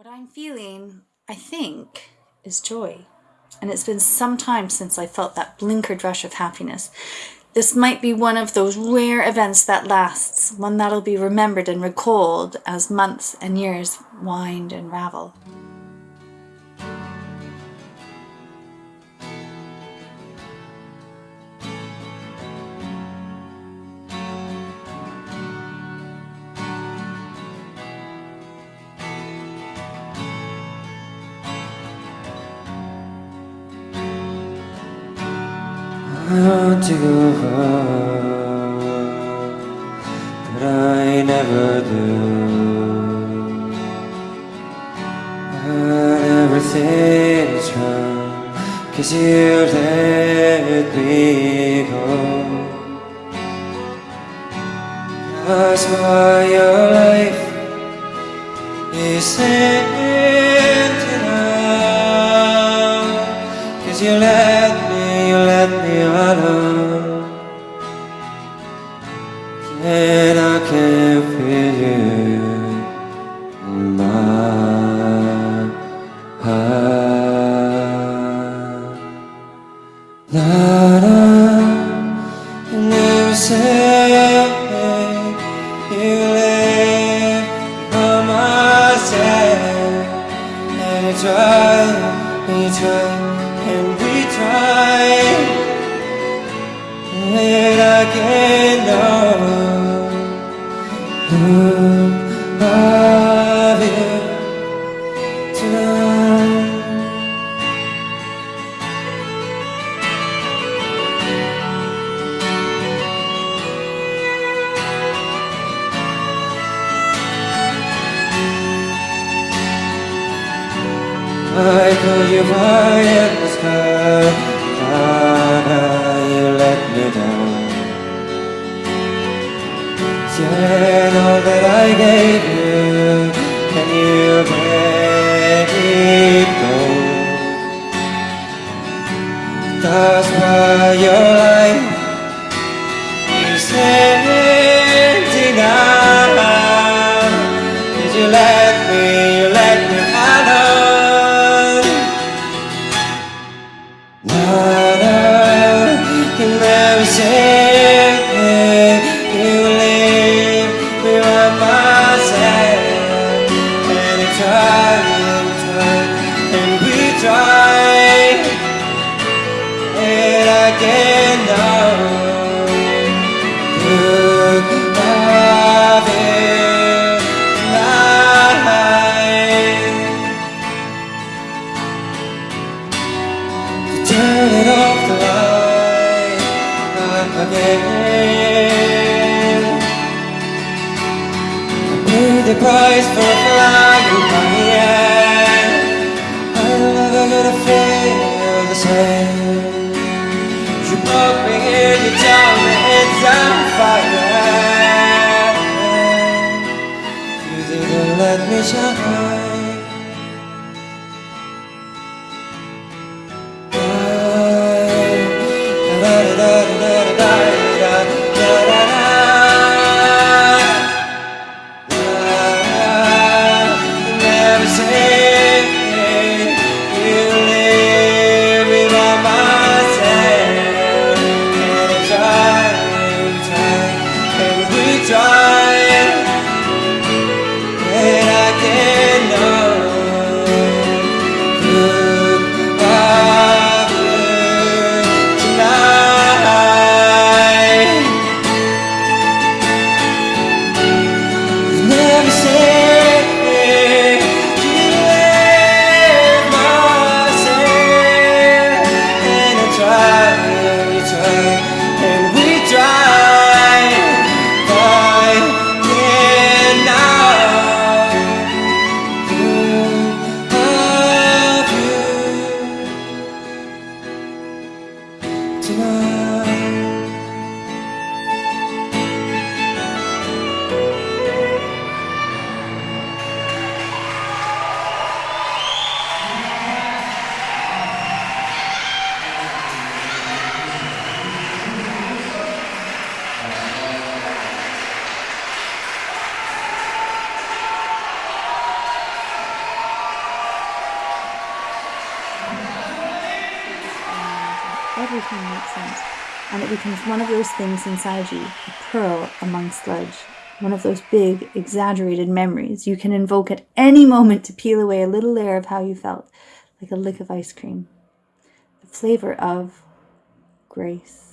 What I'm feeling, I think, is joy. And it's been some time since I felt that blinkered rush of happiness. This might be one of those rare events that lasts, one that'll be remembered and recalled as months and years wind and ravel. I want to go home, but I never do. But everything's wrong, cause you let me go. That's why your life is empty now, cause you let And I can feel you in my heart. La you say you live by my. And we try, we try, and we try. And I can't know I call you right in the sky Father, you let me down. Yeah, all that I gave you And you let it go. That's why your again I paid the price for flying by end I'm never gonna feel the same You broke me here, you tell me it's on fire. You didn't let me shine smile. Everything makes sense. And it becomes one of those things inside you, a pearl among sludge. One of those big, exaggerated memories you can invoke at any moment to peel away a little layer of how you felt, like a lick of ice cream. The flavor of grace.